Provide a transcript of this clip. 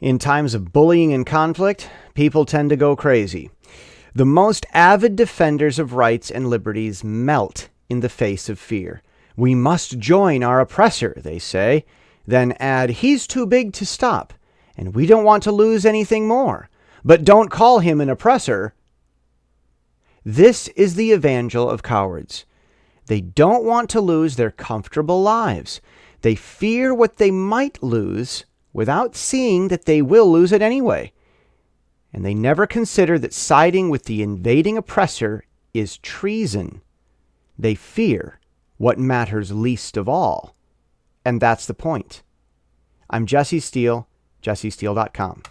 In times of bullying and conflict, people tend to go crazy. The most avid defenders of rights and liberties melt in the face of fear. We must join our oppressor, they say, then add, he's too big to stop, and we don't want to lose anything more. But don't call him an oppressor. This is the evangel of cowards. They don't want to lose their comfortable lives. They fear what they might lose without seeing that they will lose it anyway. And they never consider that siding with the invading oppressor is treason. They fear what matters least of all. And that's the point. I'm Jesse Steele, jessesteele.com.